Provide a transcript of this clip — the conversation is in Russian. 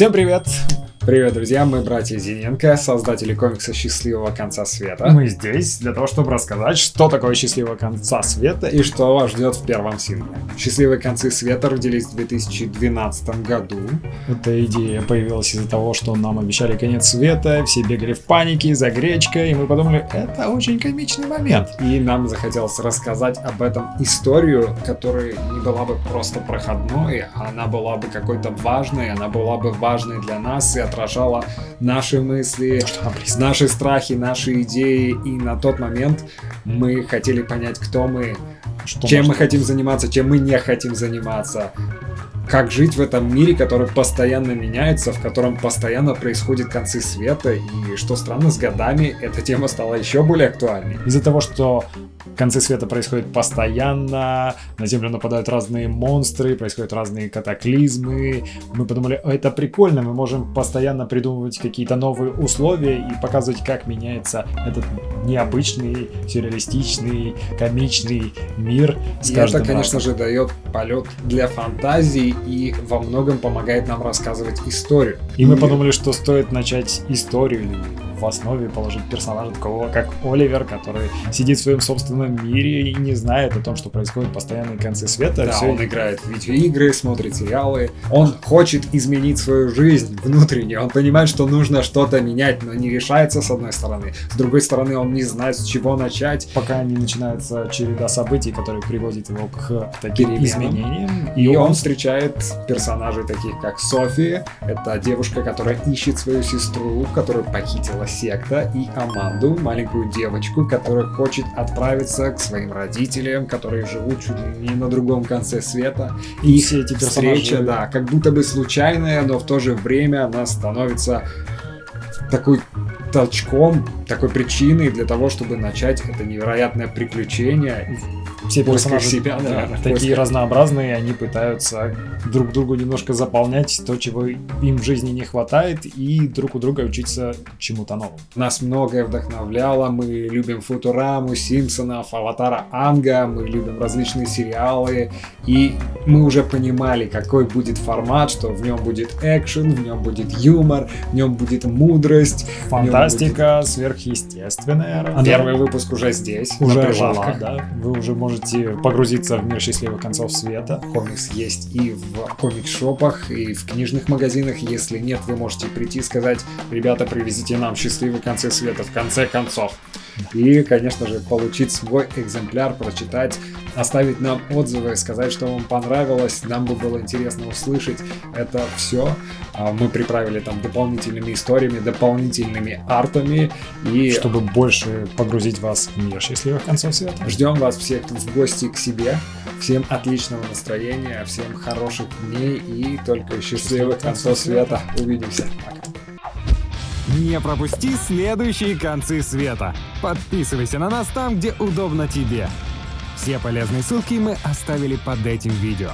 Всем привет! Привет, друзья, мы братья Зиненко, создатели комикса «Счастливого конца света». Мы здесь для того, чтобы рассказать, что такое «Счастливого конца света» и что вас ждет в первом сингле. «Счастливые концы света» родились в 2012 году. Эта идея появилась из-за того, что нам обещали конец света, все бегали в панике за гречкой, и мы подумали, это очень комичный момент. И нам захотелось рассказать об этом историю, которая не была бы просто проходной, она была бы какой-то важной, она была бы важной для нас и отражала наши мысли, наши страхи, наши идеи. И на тот момент мы хотели понять, кто мы, что чем мы хотим заниматься, чем мы не хотим заниматься. Как жить в этом мире, который постоянно меняется, в котором постоянно происходят концы света, и что странно, с годами эта тема стала еще более актуальной. Из-за того, что концы света происходят постоянно, на Землю нападают разные монстры, происходят разные катаклизмы. Мы подумали, это прикольно, мы можем постоянно придумывать какие-то новые условия и показывать, как меняется этот необычный, сюрреалистичный, комичный мир. С и это, конечно разом. же, дает полет для фантазии и во многом помогает нам рассказывать историю. И, и мы подумали, что стоит начать историю в основе положить персонажа такого, как Оливер, который сидит в своем собственном мире и не знает о том, что происходит постоянные концы света. Да, все... он играет в видеоигры, смотрит сериалы. Он хочет изменить свою жизнь внутренне. Он понимает, что нужно что-то менять, но не решается с одной стороны. С другой стороны, он не знает, с чего начать. Пока не начинается череда событий, которые приводят его к таким Переменам. изменениям. И, и он... он встречает персонажей таких, как София. Это девушка, которая ищет свою сестру, которую похитила секта, и Аманду, маленькую девочку, которая хочет отправиться к своим родителям, которые живут чуть ли не на другом конце света. И все эти персонажи... встреча, да, как будто бы случайная, но в то же время она становится такой толчком, такой причиной для того, чтобы начать это невероятное приключение все персонажи себя, да, да, такие разнообразные, они пытаются друг другу немножко заполнять то, чего им в жизни не хватает, и друг у друга учиться чему-то новому. Нас многое вдохновляло, мы любим Футураму, Симпсонов, Аватара Анга, мы любим различные сериалы, и мы уже понимали, какой будет формат, что в нем будет экшен, в нем будет юмор, в нем будет мудрость. Фантастика, будет... сверхъестественная. Первый выпуск уже здесь, уже жила, да. Вы уже можете можете погрузиться в мир счастливых концов света. Комикс есть и в комикс-шопах, и в книжных магазинах. Если нет, вы можете прийти и сказать, ребята, привезите нам счастливые концы света в конце концов. И, конечно же, получить свой экземпляр, прочитать, оставить нам отзывы, сказать, что вам понравилось. Нам бы было интересно услышать это все. А, мы приправили там дополнительными историями, дополнительными артами. И... Чтобы больше погрузить вас в мир счастливых концов света. Ждем вас всех в гости к себе. Всем отличного настроения, всем хороших дней и только счастливых концов света. Увидимся. Пока. Не пропусти следующие концы света. Подписывайся на нас там, где удобно тебе. Все полезные ссылки мы оставили под этим видео.